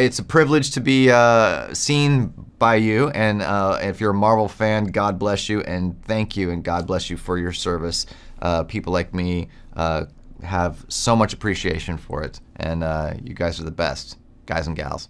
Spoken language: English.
it's a privilege to be uh, seen by you. And uh, if you're a Marvel fan, God bless you and thank you and God bless you for your service. Uh, people like me uh, have so much appreciation for it, and uh, you guys are the best, guys and gals.